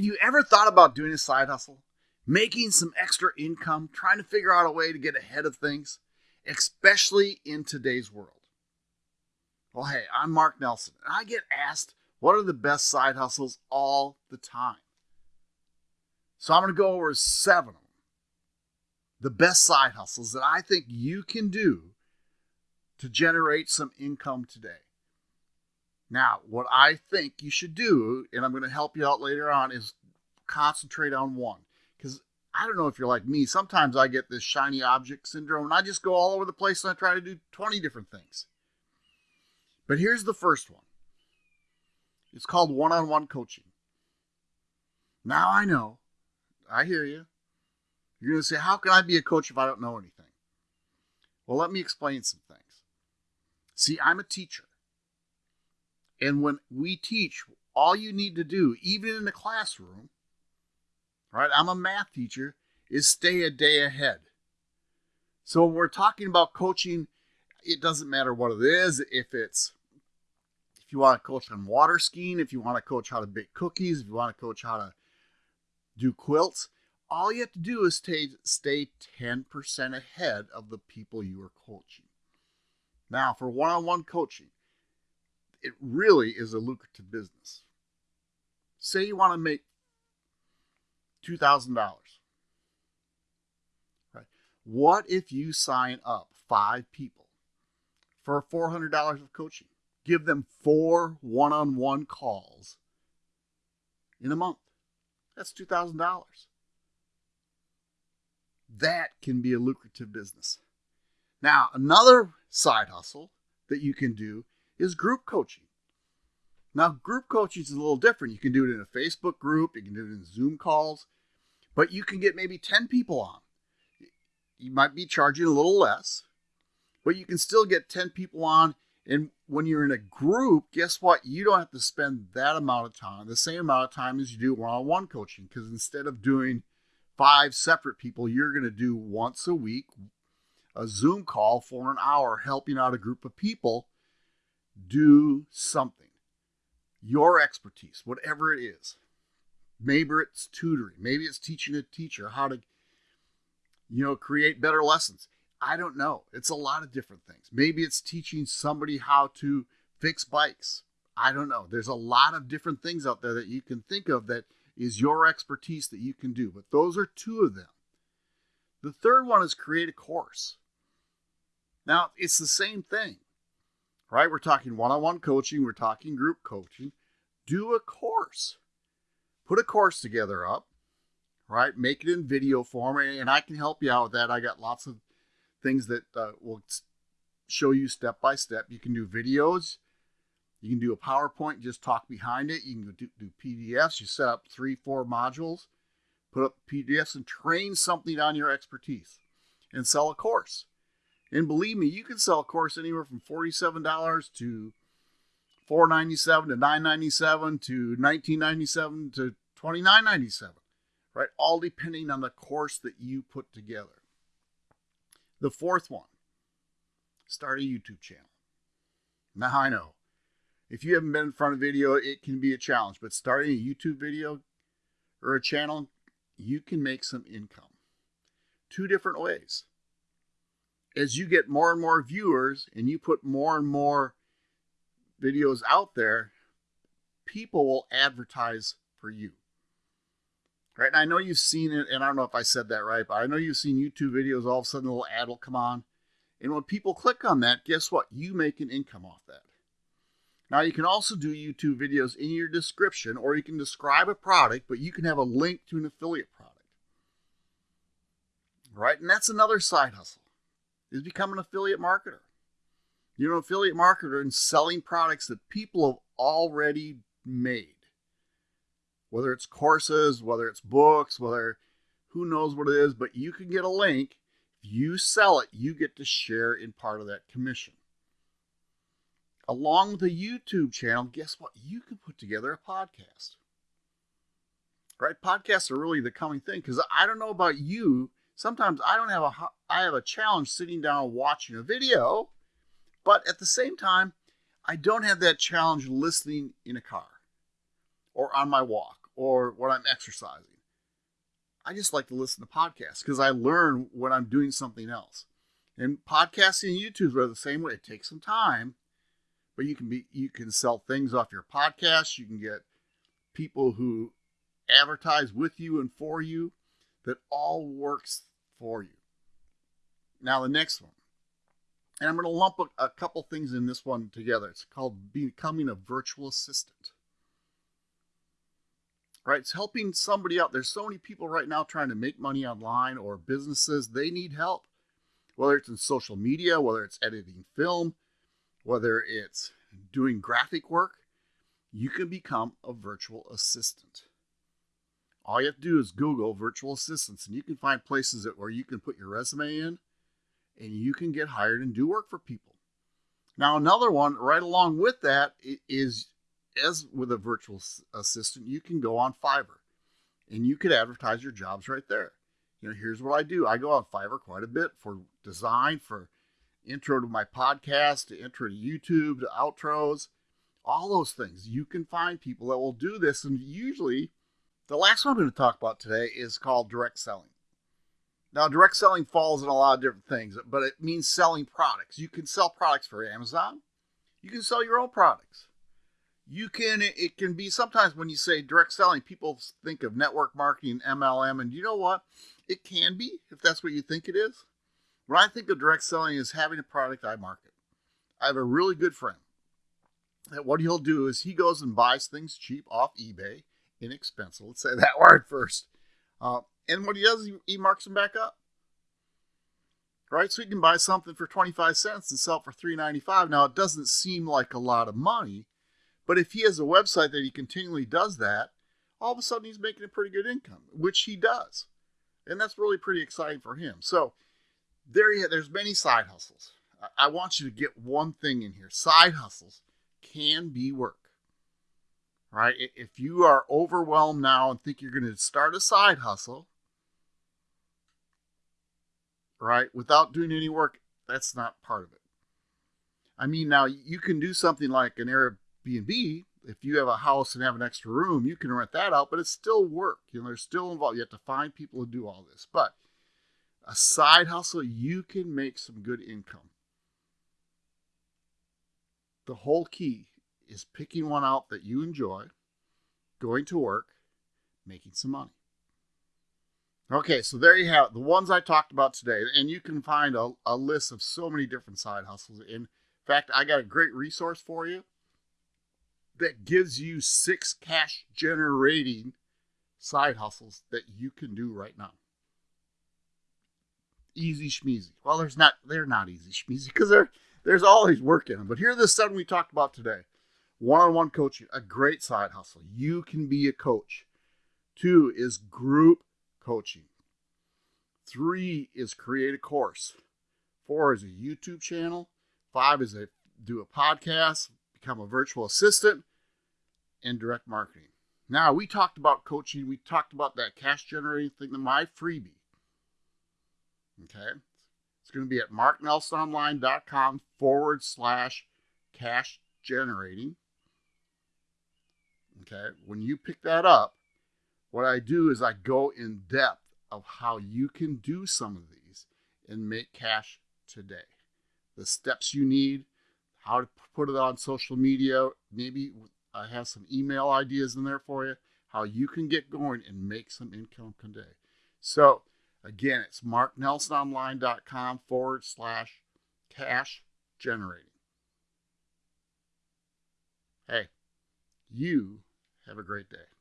Have you ever thought about doing a side hustle? Making some extra income, trying to figure out a way to get ahead of things, especially in today's world? Well, hey, I'm Mark Nelson, and I get asked what are the best side hustles all the time. So I'm going to go over seven of them. The best side hustles that I think you can do to generate some income today. Now, what I think you should do, and I'm going to help you out later on, is concentrate on one. Because I don't know if you're like me. Sometimes I get this shiny object syndrome and I just go all over the place and I try to do 20 different things. But here's the first one it's called one on one coaching. Now I know, I hear you. You're going to say, How can I be a coach if I don't know anything? Well, let me explain some things. See, I'm a teacher. And when we teach, all you need to do, even in the classroom, right? I'm a math teacher, is stay a day ahead. So when we're talking about coaching, it doesn't matter what it is, if it's if you want to coach on water skiing, if you want to coach how to bake cookies, if you want to coach how to do quilts, all you have to do is stay, stay 10% ahead of the people you are coaching. Now, for one on one coaching, it really is a lucrative business. Say you want to make $2,000. Right? What if you sign up five people for $400 of coaching? Give them four one on one calls in a month. That's $2,000. That can be a lucrative business. Now, another side hustle that you can do is group coaching. Now, group coaching is a little different. You can do it in a Facebook group, you can do it in Zoom calls, but you can get maybe 10 people on. You might be charging a little less, but you can still get 10 people on. And when you're in a group, guess what? You don't have to spend that amount of time, the same amount of time as you do one on one coaching, because instead of doing five separate people, you're going to do once a week a Zoom call for an hour helping out a group of people do something. Your expertise, whatever it is. Maybe it's tutoring. Maybe it's teaching a teacher how to, you know, create better lessons. I don't know. It's a lot of different things. Maybe it's teaching somebody how to fix bikes. I don't know. There's a lot of different things out there that you can think of that is your expertise that you can do. But those are two of them. The third one is create a course. Now, it's the same thing right? We're talking one on one coaching, we're talking group coaching. Do a course, put a course together up, right? Make it in video form, and I can help you out with that. I got lots of things that uh, will show you step by step. You can do videos. You can do a PowerPoint, just talk behind it. You can do, do PDFs. You set up three, four modules, put up PDFs, and train something on your expertise and sell a course. And believe me, you can sell a course anywhere from $47 to 497 to 997 to 1997 to 2997, right? All depending on the course that you put together. The fourth one, start a YouTube channel. Now I know if you haven't been in front of video, it can be a challenge, but starting a YouTube video or a channel, you can make some income. Two different ways as you get more and more viewers and you put more and more videos out there, people will advertise for you. Right? And I know you've seen it, and I don't know if I said that right, but I know you've seen YouTube videos, all of a sudden a little ad will come on. And when people click on that, guess what? You make an income off that. Now, you can also do YouTube videos in your description, or you can describe a product, but you can have a link to an affiliate product. Right? And that's another side hustle is become an affiliate marketer. You're an affiliate marketer and selling products that people have already made. Whether it's courses, whether it's books, whether who knows what it is, but you can get a link. If you sell it, you get to share in part of that commission. Along with a YouTube channel, guess what? You can put together a podcast. Right? Podcasts are really the coming thing because I don't know about you, sometimes I don't have a I have a challenge sitting down watching a video, but at the same time, I don't have that challenge listening in a car or on my walk or when I'm exercising. I just like to listen to podcasts because I learn when I'm doing something else. And podcasting and YouTube are the same way. It takes some time, but you can be you can sell things off your podcast. You can get people who advertise with you and for you. That all works for you. Now the next one, and I'm going to lump a, a couple things in this one together. It's called becoming a virtual assistant right? It's helping somebody out. There's so many people right now trying to make money online or businesses. They need help, whether it's in social media, whether it's editing film, whether it's doing graphic work. You can become a virtual assistant. All you have to do is Google virtual assistants, and you can find places that where you can put your resume in, and you can get hired and do work for people. Now, another one right along with that is as with a virtual assistant, you can go on Fiverr and you could advertise your jobs right there. You know, here's what I do. I go on Fiverr quite a bit for design, for intro to my podcast, to intro to YouTube, to outros, all those things. You can find people that will do this. And usually, the last one I'm going to talk about today is called direct selling. Now, direct selling falls in a lot of different things, but it means selling products. You can sell products for Amazon, you can sell your own products. You can it can be sometimes when you say direct selling people think of network marketing mlm and you know what? It can be if that's what you think it is. When i think of direct selling is having a product i market. I have a really good friend that what he'll do is he goes and buys things cheap off ebay inexpensive. Let's say that word first. Uh, and what he does he, marks them back up right so he can buy something for 25 cents and sell for 3.95 now it doesn't seem like a lot of money but if he has a website that he continually does that, all of a sudden he's making a pretty good income, which he does. And that's really pretty exciting for him. So there you have, there's many side hustles. I want you to get one thing in here. Side hustles can be work. Right? If you are overwhelmed now and think you're going to start a side hustle, right, without doing any work, that's not part of it. I mean, now you can do something like an Airbnb. If you have a house and have an extra room, you can rent that out, but it's still work. You know, they're still involved. You have to find people to do all this. But a side hustle, you can make some good income. The whole key is picking one out that you enjoy, going to work, making some money. Okay, so there you have it. The ones I talked about today. And you can find a, a list of so many different side hustles. In fact, I got a great resource for you that gives you six cash generating side hustles that you can do right now. Easy schmeezy. Well, there's not they're not easy schmeezy because there there's always work in them. But here are the seven we talked about today. One-on-one coaching, a great side hustle. You can be a coach. Two is group coaching. Three is create a course. Four is a YouTube channel. Five is a do a podcast, become a virtual assistant and direct marketing. Now, we talked about coaching. We talked about that cash generating thing, my freebie. Okay. It's going to be at marknelsononline.com forward slash cash generating. Okay. When you pick that up, what I do is I go in depth of how you can do some of these and make cash today. The steps you need, how to put it on social media, maybe I have some email ideas in there for you, how you can get going and make some income today. So, again, it's marknelsononline.com forward slash cash generating. Hey, you have a great day.